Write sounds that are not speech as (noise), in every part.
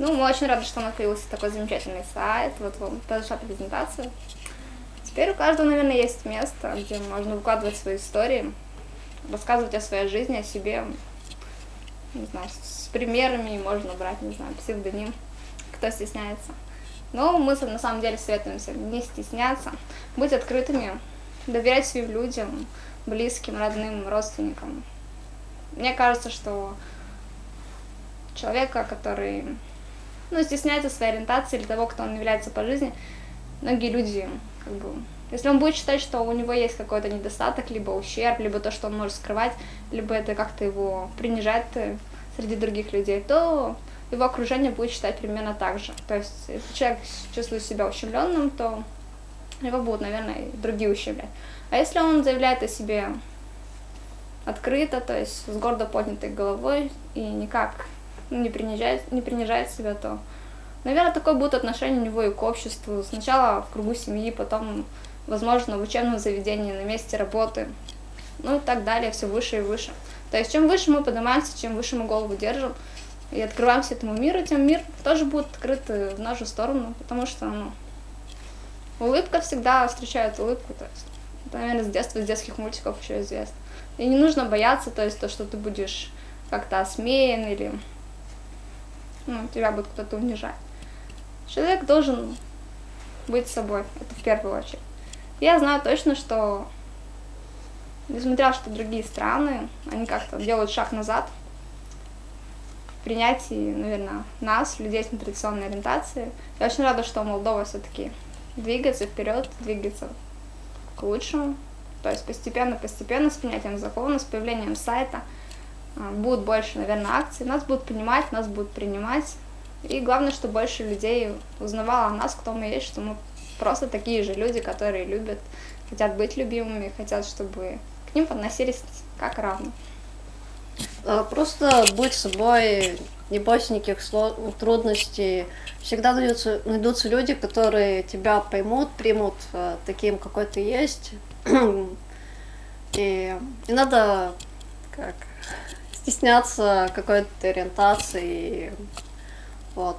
Ну, мы очень рады, что у нас появился такой замечательный сайт. Вот вам произошла презентация. Теперь у каждого, наверное, есть место, где можно выкладывать свои истории, рассказывать о своей жизни, о себе. Не знаю, с примерами можно брать, не знаю, псевдоним, кто стесняется. Но мы на самом деле советуем всем не стесняться, быть открытыми, доверять своим людям, близким, родным, родственникам. Мне кажется, что человека, который ну, стесняется своей ориентации или того, кто он является по жизни, многие люди, как бы, если он будет считать, что у него есть какой-то недостаток, либо ущерб, либо то, что он может скрывать, либо это как-то его принижает э, среди других людей, то его окружение будет считать примерно так же. То есть, если человек чувствует себя ущемленным, то его будут, наверное, и другие ущемлять. А если он заявляет о себе открыто, то есть с гордо поднятой головой и никак не принижает, не принижает себя, то, наверное, такое будет отношение у него и к обществу. Сначала в кругу семьи, потом, возможно, в учебном заведении, на месте работы, ну и так далее, все выше и выше. То есть чем выше мы поднимаемся, чем выше мы голову держим и открываемся этому миру, тем мир тоже будет открыт в нашу сторону, потому что, ну, улыбка всегда встречает улыбку, то есть, это, наверное, с детства, с детских мультиков еще известно. И не нужно бояться, то есть, то, что ты будешь как-то осмеян или ну, тебя будет кто-то унижать. Человек должен быть собой, это в первую очередь. Я знаю точно, что, несмотря что другие страны, они как-то делают шаг назад в принятии, наверное, нас, людей с нетрадиционной ориентацией. Я очень рада, что Молдова все-таки двигается вперед, двигается к лучшему. То есть постепенно-постепенно, с принятием закона, с появлением сайта – будет больше, наверное, акций, нас будут понимать, нас будут принимать. И главное, чтобы больше людей узнавало о нас, кто мы есть, что мы просто такие же люди, которые любят, хотят быть любимыми, хотят, чтобы к ним подносились как равны. А, просто быть собой, не бойся никаких трудностей. Всегда найдутся, найдутся люди, которые тебя поймут, примут э, таким, какой ты есть. (clears throat) И не надо как стесняться какой-то ориентации. Вот.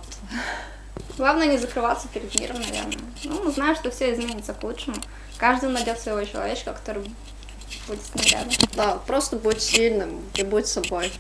Главное не закрываться перед миром, наверное. Ну, знаю, что все изменится к лучшему. Каждый найдет своего человечка, который будет с ним рядом. Да, просто будь сильным и будь собой.